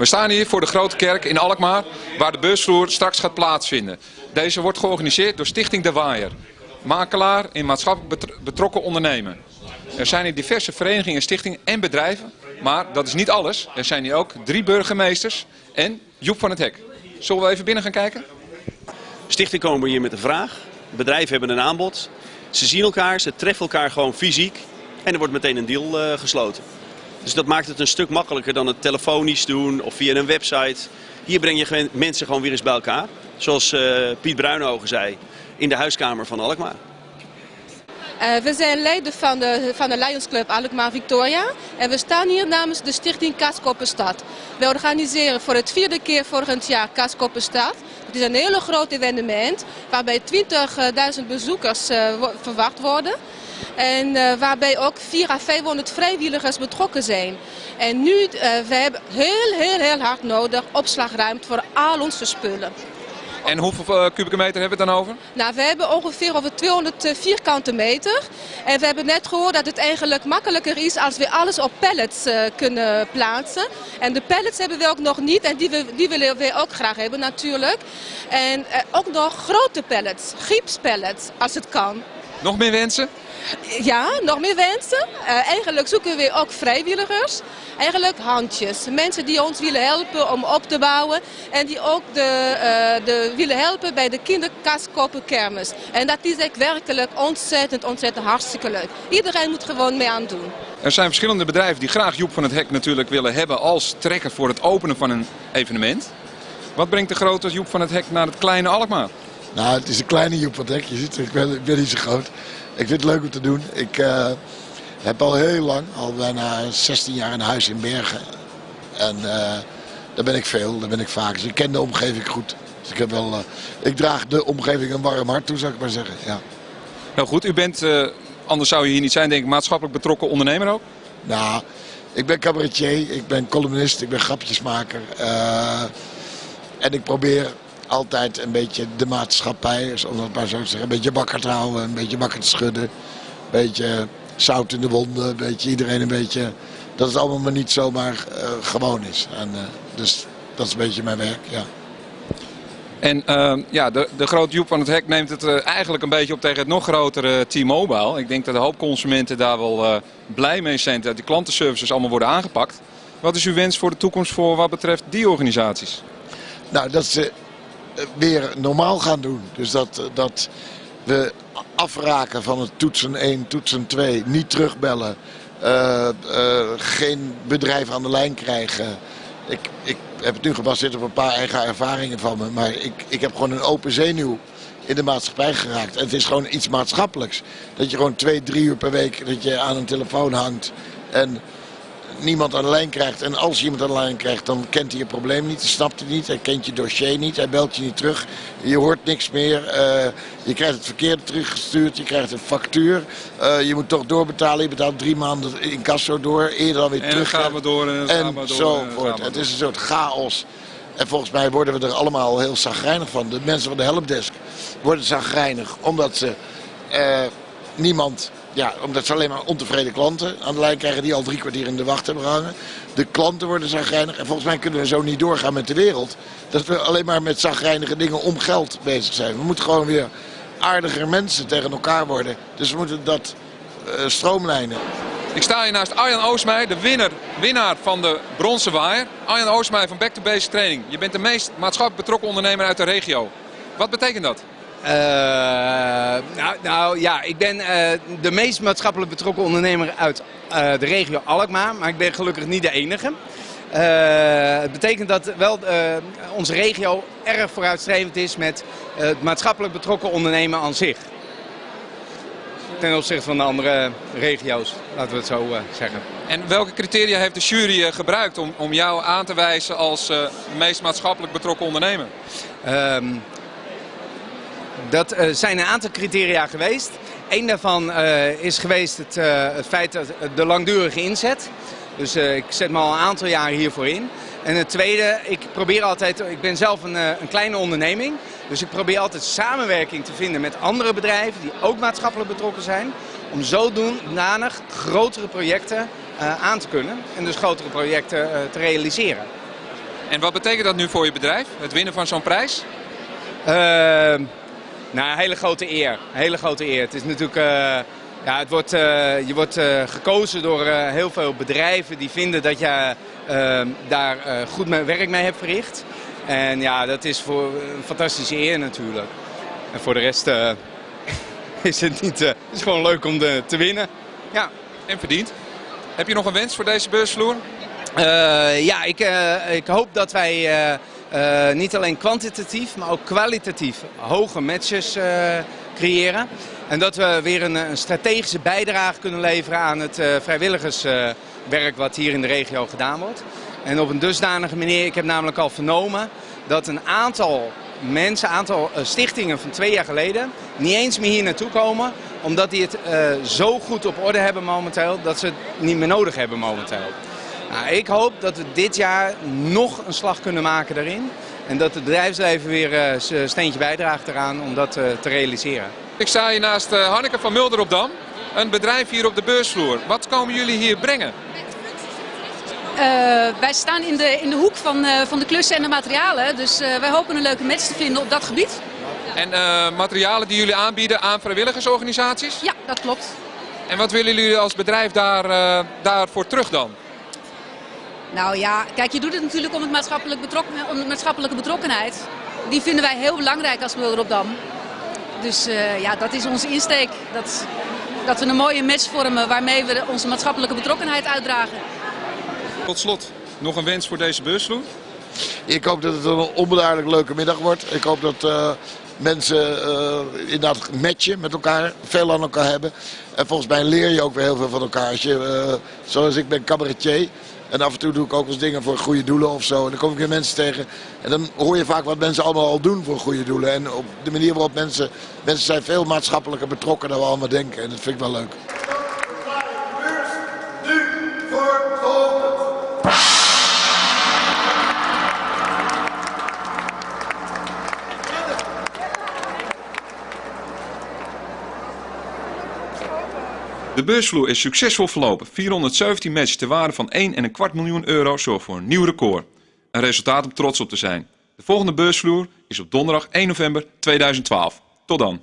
We staan hier voor de Grote Kerk in Alkmaar, waar de beursvloer straks gaat plaatsvinden. Deze wordt georganiseerd door Stichting De Waaier, makelaar in maatschappelijk betrokken ondernemen. Er zijn hier diverse verenigingen, stichtingen en bedrijven, maar dat is niet alles. Er zijn hier ook drie burgemeesters en Joep van het Hek. Zullen we even binnen gaan kijken? Stichting komen hier met een vraag. Bedrijven hebben een aanbod. Ze zien elkaar, ze treffen elkaar gewoon fysiek. En er wordt meteen een deal uh, gesloten. Dus dat maakt het een stuk makkelijker dan het telefonisch doen of via een website. Hier breng je mensen gewoon weer eens bij elkaar. Zoals uh, Piet Bruinhogen zei, in de huiskamer van Alkmaar. Uh, we zijn leden van de, van de Lions Club Alkmaar Victoria. En we staan hier namens de stichting Kaaskoppenstad. We organiseren voor het vierde keer volgend jaar Kaaskoppenstad. Het is een hele groot evenement waarbij 20.000 bezoekers uh, verwacht worden. En uh, waarbij ook 400 à 500 vrijwilligers betrokken zijn. En nu, uh, we hebben heel, heel, heel hard nodig opslagruimte voor al onze spullen. En hoeveel uh, kubieke meter hebben we het dan over? Nou, we hebben ongeveer over 200 vierkante meter. En we hebben net gehoord dat het eigenlijk makkelijker is als we alles op pallets uh, kunnen plaatsen. En de pallets hebben we ook nog niet en die, we, die willen we ook graag hebben natuurlijk. En uh, ook nog grote pallets, giepspallets als het kan. Nog meer wensen? Ja, nog meer wensen. Uh, eigenlijk zoeken we ook vrijwilligers. Eigenlijk handjes. Mensen die ons willen helpen om op te bouwen. En die ook de, uh, de willen helpen bij de kinderkastkoppenkermis. En dat is echt werkelijk ontzettend, ontzettend hartstikke leuk. Iedereen moet gewoon mee aan doen. Er zijn verschillende bedrijven die graag Joep van het Hek natuurlijk willen hebben als trekker voor het openen van een evenement. Wat brengt de grote Joep van het Hek naar het kleine Alkmaar? Nou, het is een kleine Joep van het Hek. Je ziet, ik ben, ik ben niet zo groot. Ik vind het leuk om te doen. Ik uh, heb al heel lang, al bijna 16 jaar een huis in Bergen. En uh, daar ben ik veel, daar ben ik vaak. Dus ik ken de omgeving goed. Dus ik, heb wel, uh, ik draag de omgeving een warm hart toe, zou ik maar zeggen. Ja. Nou goed, u bent, anders zou je hier niet zijn, denk ik, maatschappelijk betrokken ondernemer ook? Nou, ik ben cabaretier, ik ben columnist, ik ben grapjesmaker. en ik probeer altijd een beetje de maatschappij, om het maar zo te zeggen, een beetje wakker te houden, een beetje wakker te schudden. Een beetje zout in de wonden, een beetje iedereen een beetje, dat het allemaal maar niet zomaar uh, gewoon is. En, uh, dus dat is een beetje mijn werk, ja. En uh, ja, de, de grote Joep van het Hek neemt het uh, eigenlijk een beetje op tegen het nog grotere T-Mobile. Ik denk dat de hoop consumenten daar wel uh, blij mee zijn dat die klantenservices allemaal worden aangepakt. Wat is uw wens voor de toekomst voor wat betreft die organisaties? Nou, dat ze weer normaal gaan doen. Dus dat, dat we afraken van het toetsen 1, toetsen 2, niet terugbellen. Uh, geen bedrijf aan de lijn krijgen. Ik, ik heb het nu gebaseerd op een paar eigen ervaringen van me. Maar ik, ik heb gewoon een open zenuw in de maatschappij geraakt. Het is gewoon iets maatschappelijks. Dat je gewoon twee, drie uur per week dat je aan een telefoon hangt. En niemand aan de lijn krijgt. En als je iemand aan de lijn krijgt, dan kent hij je probleem niet. Hij snapt het niet. Hij kent je dossier niet. Hij belt je niet terug. Je hoort niks meer. Uh, je krijgt het verkeerde teruggestuurd. Je krijgt een factuur. Uh, je moet toch doorbetalen. Je betaalt drie maanden in kasso door. Eerder dan weer en terug. En dan gaan we door. En, en gaan we door, zo. Het is een soort chaos. En volgens mij worden we er allemaal heel zagrijnig van. De mensen van de helpdesk worden zagrijnig. Omdat ze uh, niemand ja, omdat ze alleen maar ontevreden klanten aan de lijn krijgen die al drie kwartier in de wacht hebben gehangen. De klanten worden zagrijnig. En volgens mij kunnen we zo niet doorgaan met de wereld. Dat we alleen maar met zagrijnige dingen om geld bezig zijn. We moeten gewoon weer aardiger mensen tegen elkaar worden. Dus we moeten dat uh, stroomlijnen. Ik sta hier naast Arjan Oosmeij, de winnaar, winnaar van de bronzen waaier. Arjan Oosmeij van Back to Basic Training. Je bent de meest maatschappelijk betrokken ondernemer uit de regio. Wat betekent dat? Uh, nou, nou, ja, ik ben uh, de meest maatschappelijk betrokken ondernemer uit uh, de regio Alkmaar, maar ik ben gelukkig niet de enige. het betekent dat wel onze regio erg vooruitstrevend is met het maatschappelijk betrokken ondernemen aan zich. Ten opzichte van de andere regio's, laten we het zo zeggen. En welke criteria heeft de jury gebruikt om, om jou aan te wijzen als meest maatschappelijk betrokken ondernemer? Um, dat uh, zijn een aantal criteria geweest. Eén daarvan uh, is geweest het, uh, het, feit dat de langdurige inzet. Dus ik zet me al een aantal jaar hiervoor in. En het tweede, ik probeer altijd, ik ben zelf een, een kleine onderneming. Dus ik probeer altijd samenwerking te vinden met andere bedrijven die ook maatschappelijk betrokken zijn. Om zodanig grotere projecten aan te kunnen en dus grotere projecten te realiseren. En wat betekent dat nu voor je bedrijf, het winnen van zo'n prijs? Uh, nou, een hele grote eer. Een hele grote eer. Het is natuurlijk... Uh, ja, het wordt, uh, je wordt uh, gekozen door heel veel bedrijven die vinden dat je daar goed werk mee hebt verricht. En ja, dat is voor een fantastische eer natuurlijk. En voor de rest is het niet. het is gewoon leuk om de, te winnen. Ja. En verdiend. Heb je nog een wens voor deze beursvloer? ja, ik, ik hoop dat wij uh, niet alleen kwantitatief, maar ook kwalitatief hoge matches uh, creëren. En dat we weer een, een, strategische bijdrage kunnen leveren aan het uh, vrijwilligerswerk wat hier in de regio gedaan wordt. En op een dusdanige manier, ik heb namelijk al vernomen dat een aantal mensen, een aantal stichtingen van twee jaar geleden niet eens meer hier naartoe komen. Omdat die het zo goed op orde hebben momenteel dat ze het niet meer nodig hebben momenteel. Nou, ik hoop dat we dit jaar nog een slag kunnen maken daarin. En dat het bedrijfsleven weer uh, zijn steentje bijdraagt eraan om dat uh, te realiseren. Ik sta hier naast uh, Hanneke van Mulder op Dam. Een bedrijf hier op de beursvloer. Wat komen jullie hier brengen? wij staan in de, in de hoek van, van de klussen en de materialen. Dus wij hopen een leuke match te vinden op dat gebied. En materialen die jullie aanbieden aan vrijwilligersorganisaties? Ja, dat klopt. En wat willen jullie als bedrijf daar, daarvoor terug dan? Nou ja, kijk, je doet het natuurlijk om, het maatschappelijk betrokken, om de maatschappelijke betrokkenheid. Die vinden wij heel belangrijk als Wilder op Dam. Dus uh, ja, dat is onze insteek. Dat, dat we een mooie match vormen waarmee we onze maatschappelijke betrokkenheid uitdragen. Tot slot, nog een wens voor deze beursvloer? Ik hoop dat het een onbeduidelijk leuke middag wordt. Ik hoop dat uh, mensen uh, inderdaad matchen met elkaar, veel aan elkaar hebben. En volgens mij leer je ook weer heel veel van elkaar. Als je, zoals ik ben cabaretier. En af en toe doe ik ook eens dingen voor goede doelen of zo. En dan kom ik weer mensen tegen. En dan hoor je vaak wat mensen allemaal al doen voor goede doelen. En op de manier waarop mensen... Mensen zijn veel maatschappelijker betrokken dan we allemaal denken. En dat vind ik wel leuk. De beursvloer is succesvol verlopen. 417 matches ter waarde van 1,25 miljoen euro zorgt voor een nieuw record. Een resultaat om trots op te zijn. De volgende beursvloer is op donderdag 1 november 2012. Tot dan.